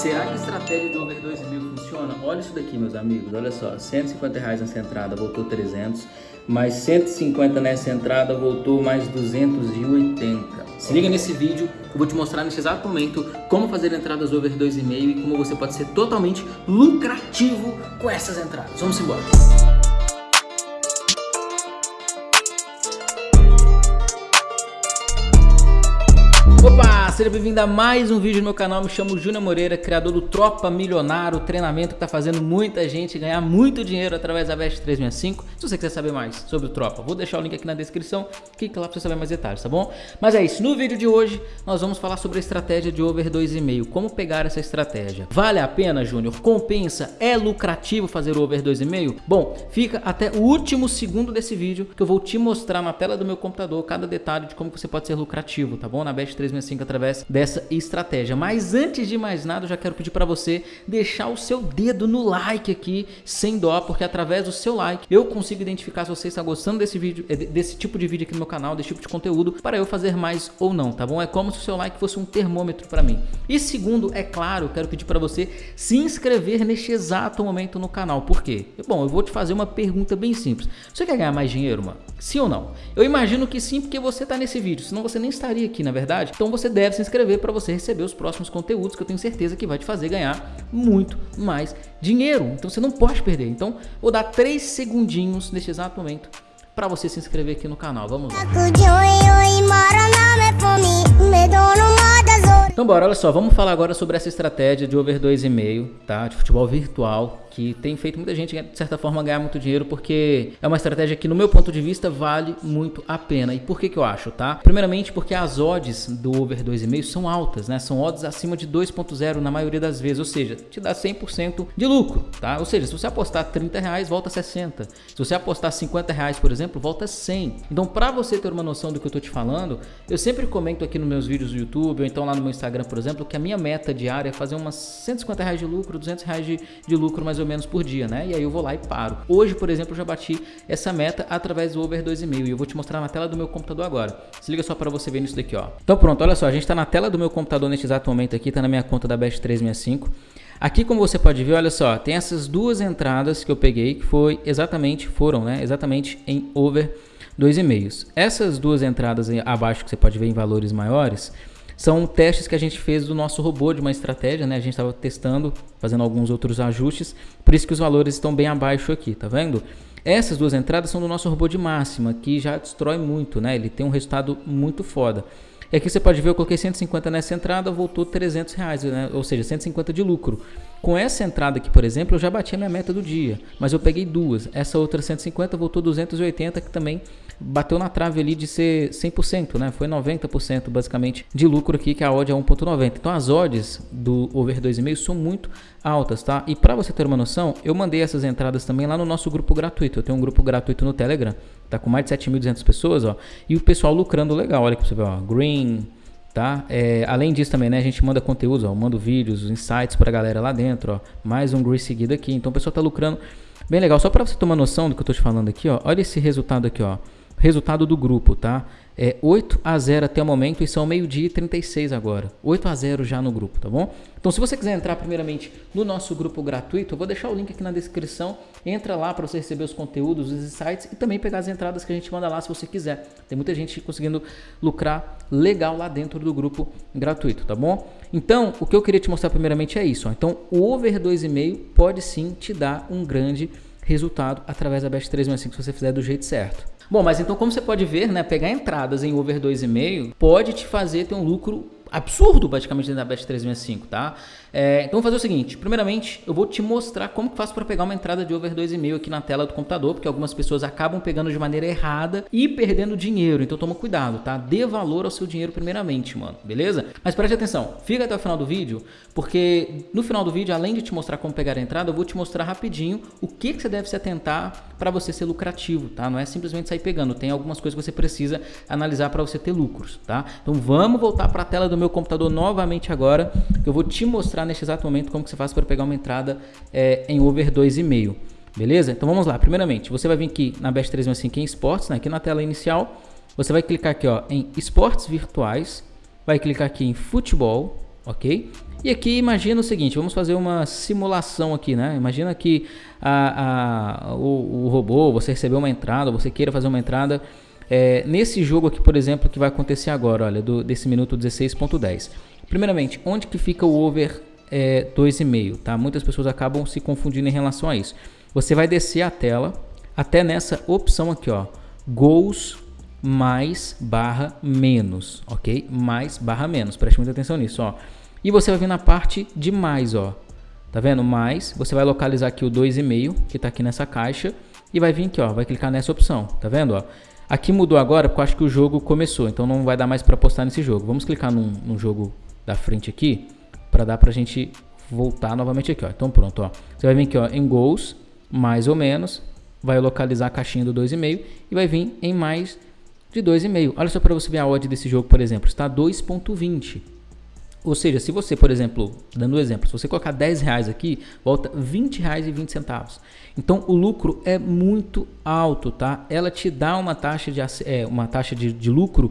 Será que a estratégia do over 2.000 funciona? Olha isso daqui, meus amigos. Olha só, 150 reais nessa entrada, voltou 300. Mais 150 nessa entrada, voltou mais 280. Se liga nesse vídeo, eu vou te mostrar nesse exato momento como fazer entradas over 2,5 e como você pode ser totalmente lucrativo com essas entradas. Vamos embora. Seja bem-vindo a mais um vídeo no meu canal, me chamo Júnior Moreira, criador do Tropa Milionário, treinamento que está fazendo muita gente ganhar muito dinheiro através da Best 365. Se você quiser saber mais sobre o Tropa, vou deixar o link aqui na descrição, clique lá para você saber mais detalhes, tá bom? Mas é isso, no vídeo de hoje nós vamos falar sobre a estratégia de over 2,5, como pegar essa estratégia. Vale a pena, Júnior? Compensa? É lucrativo fazer o over 2,5? Bom, fica até o último segundo desse vídeo que eu vou te mostrar na tela do meu computador cada detalhe de como você pode ser lucrativo, tá bom? Na Best 365 365 através dessa estratégia. Mas antes de mais nada, eu já quero pedir para você deixar o seu dedo no like aqui, sem dó, porque através do seu like eu consigo identificar se você está gostando desse vídeo, eh, desse tipo de vídeo aqui no meu canal, desse tipo de conteúdo, para eu fazer mais ou não, tá bom? É como se o seu like fosse um termômetro para mim. E segundo, é claro, eu quero pedir para você se inscrever neste exato momento no canal. Por quê? Bom, eu vou te fazer uma pergunta bem simples. Você quer ganhar mais dinheiro, mano? Sim ou não? Eu imagino que sim, porque você está nesse vídeo, senão você nem estaria aqui, na verdade. Então você deve se inscrever para você receber os próximos conteúdos que eu tenho certeza que vai te fazer ganhar muito mais dinheiro. Então você não pode perder. Então vou dar 3 segundinhos neste exato momento para você se inscrever aqui no canal. Vamos lá. Então bora, olha só, vamos falar agora sobre essa estratégia de over 2,5, tá? De futebol virtual, que tem feito muita gente, de certa forma, ganhar muito dinheiro, porque é uma estratégia que, no meu ponto de vista, vale muito a pena. E por que que eu acho, tá? Primeiramente porque as odds do over 2,5 são altas, né? São odds acima de 2.0 na maioria das vezes, ou seja, te dá 100% de lucro, tá? Ou seja, se você apostar 30 reais, volta 60. Se você apostar 50 reais, por exemplo, volta 100. Então, para você ter uma noção do que eu tô te falando, eu sempre comento aqui nos meus vídeos do YouTube, ou então lá no meu Instagram, por exemplo, que a minha meta diária é fazer umas 150 reais de lucro, 200 reais de, de lucro mais ou menos por dia, né? E aí eu vou lá e paro. Hoje, por exemplo, eu já bati essa meta através do Over 2,5 e eu vou te mostrar na tela do meu computador agora. Se liga só para você ver nisso daqui, ó. Então pronto, olha só, a gente tá na tela do meu computador neste exato momento aqui, tá na minha conta da Best 365. Aqui como você pode ver, olha só, tem essas duas entradas que eu peguei que foi exatamente, foram, né, exatamente em over 2,5. Essas duas entradas abaixo que você pode ver em valores maiores, são testes que a gente fez do nosso robô de uma estratégia, né? A gente estava testando, fazendo alguns outros ajustes, por isso que os valores estão bem abaixo aqui, tá vendo? Essas duas entradas são do nosso robô de máxima, que já destrói muito, né? Ele tem um resultado muito foda. E aqui você pode ver, eu coloquei 150 nessa entrada, voltou 300 reais, né? ou seja, 150 de lucro. Com essa entrada aqui, por exemplo, eu já bati a minha meta do dia, mas eu peguei duas. Essa outra 150 voltou 280, que também bateu na trave ali de ser 100%, né? Foi 90% basicamente de lucro aqui, que a odd é 1.90. Então as odds do over 2,5 são muito altas, tá? E para você ter uma noção, eu mandei essas entradas também lá no nosso grupo gratuito. Eu tenho um grupo gratuito no Telegram, tá com mais de 7.200 pessoas, ó, e o pessoal lucrando legal. Olha que você vê, ó, Green, tá? É, além disso também, né, a gente manda conteúdos, ó, manda vídeos, insights pra galera lá dentro, ó. Mais um Green seguido aqui. Então o pessoal tá lucrando bem legal. Só para você tomar noção do que eu tô te falando aqui, ó. Olha esse resultado aqui, ó. Resultado do grupo, tá? É 8 a 0 até o momento e são meio-dia e 36 agora. 8 a 0 já no grupo, tá bom? Então, se você quiser entrar primeiramente no nosso grupo gratuito, eu vou deixar o link aqui na descrição. Entra lá para você receber os conteúdos, os insights e também pegar as entradas que a gente manda lá se você quiser. Tem muita gente conseguindo lucrar legal lá dentro do grupo gratuito, tá bom? Então, o que eu queria te mostrar primeiramente é isso. Ó. Então, o over 2,5 pode sim te dar um grande resultado através da Best 365 se você fizer do jeito certo. Bom, mas então como você pode ver, né, pegar entradas em over 2,5 pode te fazer ter um lucro absurdo praticamente dentro da Best 365, tá? É, então vou fazer o seguinte, primeiramente eu vou te mostrar como que faço para pegar uma entrada de over 2,5 aqui na tela do computador, porque algumas pessoas acabam pegando de maneira errada e perdendo dinheiro, então toma cuidado, tá? Dê valor ao seu dinheiro primeiramente, mano, beleza? Mas preste atenção, fica até o final do vídeo, porque no final do vídeo, além de te mostrar como pegar a entrada, eu vou te mostrar rapidinho o que, que você deve se atentar para você ser lucrativo, tá? Não é simplesmente sair pegando, tem algumas coisas que você precisa analisar para você ter lucros, tá? Então vamos voltar para a tela do meu computador novamente agora, que eu vou te mostrar neste exato momento como que você faz para pegar uma entrada é, em over 2,5. Beleza? Então vamos lá. Primeiramente, você vai vir aqui na Best 365 em Esportes, né? aqui na tela inicial. Você vai clicar aqui ó, em Esportes Virtuais. Vai clicar aqui em Futebol, ok? E aqui imagina o seguinte, vamos fazer uma simulação aqui, né? Imagina que a, a, o, o robô, você recebeu uma entrada, você queira fazer uma entrada é, nesse jogo aqui, por exemplo, que vai acontecer agora, olha, do, desse minuto 16.10. Primeiramente, onde que fica o over é, 2,5, tá? Muitas pessoas acabam se confundindo em relação a isso. Você vai descer a tela até nessa opção aqui, ó, gols mais barra menos, ok? Mais barra menos, preste muita atenção nisso, ó. E você vai vir na parte de mais, ó. Tá vendo? Mais, você vai localizar aqui o 2,5, que tá aqui nessa caixa, e vai vir aqui, ó, vai clicar nessa opção, tá vendo, ó? Aqui mudou agora porque eu acho que o jogo começou, então não vai dar mais para postar nesse jogo. Vamos clicar num, num jogo da frente aqui, para dar pra gente voltar novamente aqui, ó. Então pronto, ó. Você vai vir aqui, ó, em gols, mais ou menos, vai localizar a caixinha do 2,5 e vai vir em mais de 2,5. Olha só para você ver a odd desse jogo, por exemplo, está 2.20. Ou seja, se você, por exemplo, dando um exemplo, se você colocar 10 reais aqui, volta 20 reais e 20 centavos. Então o lucro é muito alto, tá? Ela te dá uma taxa de, é, uma taxa de, de lucro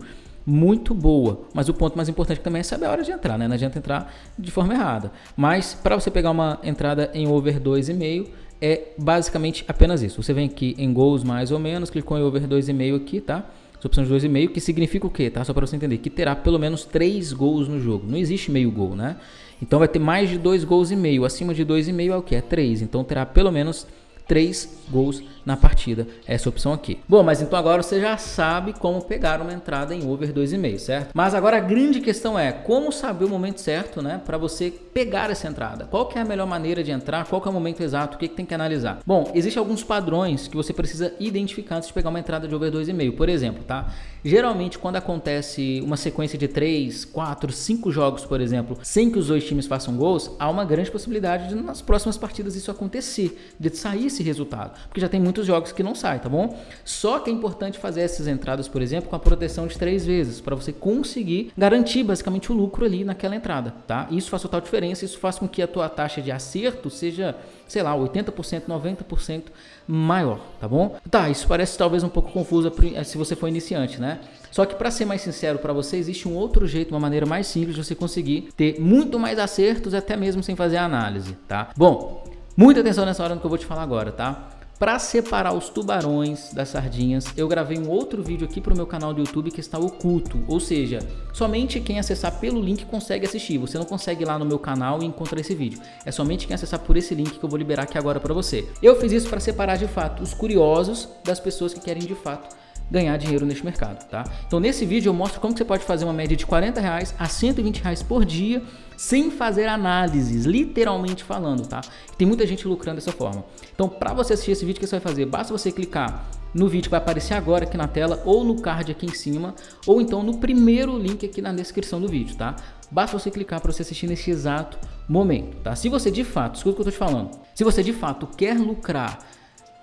muito boa. Mas o ponto mais importante também é saber a hora de entrar, né? Não adianta entrar de forma errada. Mas para você pegar uma entrada em over 2,5 é basicamente apenas isso. Você vem aqui em gols mais ou menos, clicou em over 2,5 aqui, tá? Essa opção de 2,5, que significa o quê, tá? Só para você entender, que terá pelo menos 3 gols no jogo. Não existe meio gol, né? Então vai ter mais de 2 gols e meio. Acima de 2,5 é o que? É 3. Então terá pelo menos 3 gols na partida, essa opção aqui. Bom, mas então agora você já sabe como pegar uma entrada em over 2,5, certo? Mas agora a grande questão é como saber o momento certo, né, para você pegar essa entrada. Qual que é a melhor maneira de entrar? Qual que é o momento exato? O que, que tem que analisar? Bom, existem alguns padrões que você precisa identificar antes de pegar uma entrada de over 2,5. Por exemplo, tá? Geralmente quando acontece uma sequência de 3, 4, 5 jogos, por exemplo, sem que os dois times façam gols, há uma grande possibilidade de nas próximas partidas isso acontecer, de sair esse resultado, porque já tem muitos jogos que não saem, tá bom? Só que é importante fazer essas entradas, por exemplo, com a proteção de três vezes, para você conseguir garantir basicamente o lucro ali naquela entrada, tá? Isso faz total diferença, isso faz com que a tua taxa de acerto seja, sei lá, 80%, 90% maior, tá bom? Tá, isso parece talvez um pouco confuso se você for iniciante, né? Só que para ser mais sincero para você, existe um outro jeito, uma maneira mais simples de você conseguir ter muito mais acertos até mesmo sem fazer análise, tá? Bom, muita atenção nessa hora no que eu vou te falar agora, tá? Para separar os tubarões das sardinhas, eu gravei um outro vídeo aqui para o meu canal do YouTube que está oculto, ou seja, somente quem acessar pelo link consegue assistir, você não consegue ir lá no meu canal e encontrar esse vídeo, é somente quem acessar por esse link que eu vou liberar aqui agora para você. Eu fiz isso para separar de fato os curiosos das pessoas que querem de fato ganhar dinheiro neste mercado, tá? Então nesse vídeo eu mostro como você pode fazer uma média de 40 reais a 120 reais por dia sem fazer análises, literalmente falando, tá? Tem muita gente lucrando dessa forma. Então para você assistir esse vídeo, o que você vai fazer? Basta você clicar no vídeo que vai aparecer agora aqui na tela ou no card aqui em cima ou então no primeiro link aqui na descrição do vídeo, tá? Basta você clicar para você assistir nesse exato momento, tá? Se você de fato, escuta o que eu tô te falando, se você de fato quer lucrar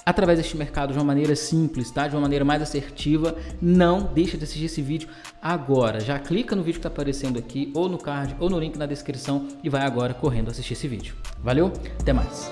através deste mercado de uma maneira simples, tá? De uma maneira mais assertiva. Não deixa de assistir esse vídeo agora. Já clica no vídeo que está aparecendo aqui, ou no card, ou no link na descrição e vai agora correndo assistir esse vídeo. Valeu? Até mais!